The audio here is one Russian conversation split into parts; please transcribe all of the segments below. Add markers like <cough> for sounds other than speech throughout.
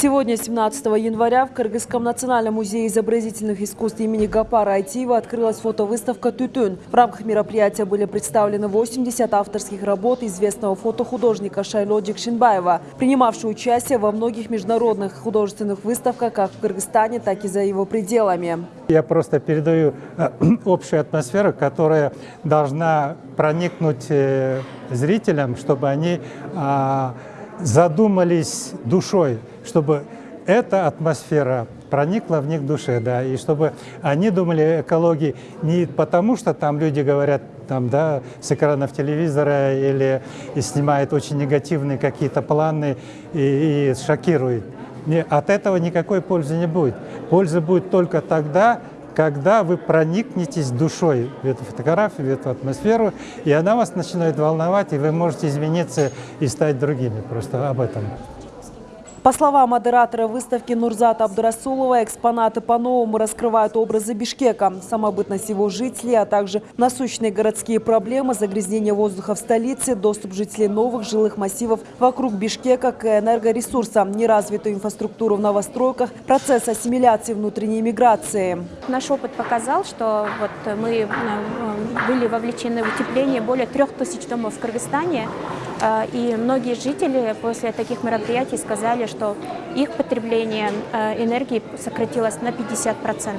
Сегодня, 17 января, в Кыргызском национальном музее изобразительных искусств имени Гапара Айтиева открылась фотовыставка «Тютюн». В рамках мероприятия были представлены 80 авторских работ известного фотохудожника Шайло Джекшинбаева, принимавшего участие во многих международных художественных выставках как в Кыргызстане, так и за его пределами. Я просто передаю э, <clears throat> общую атмосферу, которая должна проникнуть э, зрителям, чтобы они а, задумались душой, чтобы эта атмосфера проникла в них душе, да, и чтобы они думали о экологии не потому, что там люди говорят там, да, с экранов телевизора или и снимают очень негативные какие-то планы и, и шокируют. Не, от этого никакой пользы не будет. Польза будет только тогда, когда вы проникнетесь душой в эту фотографию, в эту атмосферу, и она вас начинает волновать, и вы можете измениться и стать другими. Просто об этом. По словам модератора выставки Нурзата Абдурасулова, экспонаты по-новому раскрывают образы Бишкека, самобытность его жителей, а также насущные городские проблемы, загрязнение воздуха в столице, доступ жителей новых жилых массивов вокруг Бишкека к энергоресурсам, неразвитую инфраструктуру в новостройках, процесс ассимиляции внутренней миграции. Наш опыт показал, что вот мы э, были вовлечены в утепление более трех тысяч домов в Кыргызстане, и многие жители после таких мероприятий сказали, что их потребление э, энергии сократилось на 50%.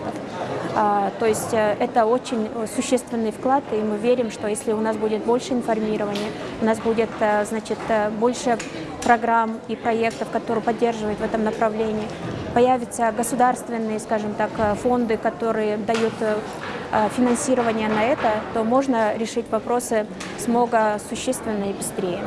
А, то есть э, это очень существенный вклад, и мы верим, что если у нас будет больше информирования, у нас будет э, значит, больше программ и проектов, которые поддерживают в этом направлении, появятся государственные, скажем так, фонды, которые дают финансирование на это, то можно решить вопросы смога существенно и быстрее.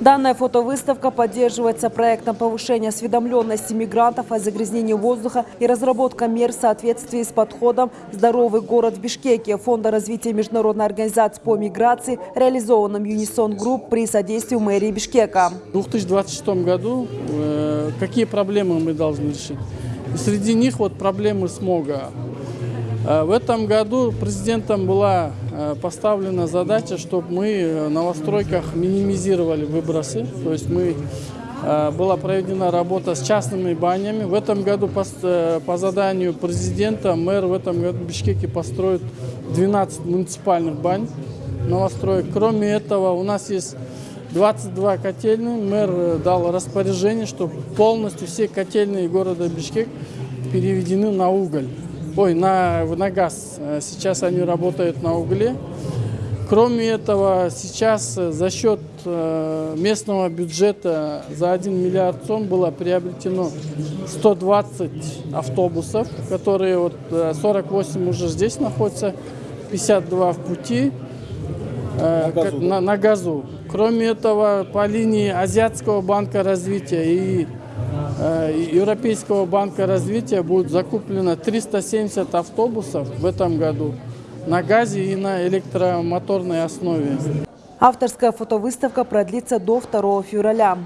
Данная фотовыставка поддерживается проектом повышения осведомленности мигрантов о загрязнении воздуха и разработка мер в соответствии с подходом «Здоровый город в Бишкеке» Фонда развития международной организации по миграции, реализованным Unison Group при содействии мэрии Бишкека. В 2026 году э, какие проблемы мы должны решить? среди них вот проблемы смога. Э, в этом году президентом была э, поставлена задача, чтобы мы на новостройках минимизировали выбросы. То есть мы э, была проведена работа с частными банями. В этом году по, по заданию президента мэр в этом году в Бишкеке построит 12 муниципальных бань новостроек. Кроме этого у нас есть 22 котельные. Мэр дал распоряжение, чтобы полностью все котельные города Бишкек переведены на уголь ой, на, на газ. Э, сейчас они работают на угле. Кроме этого, сейчас э, за счет э, местного бюджета за 1 миллиард сом было приобретено 120 автобусов, которые вот 48 уже здесь находятся, 52 в пути на газу. На, на газу. Кроме этого, по линии Азиатского банка развития и Э, Европейского банка развития будет закуплено 370 автобусов в этом году на газе и на электромоторной основе. Авторская фотовыставка продлится до 2 февраля.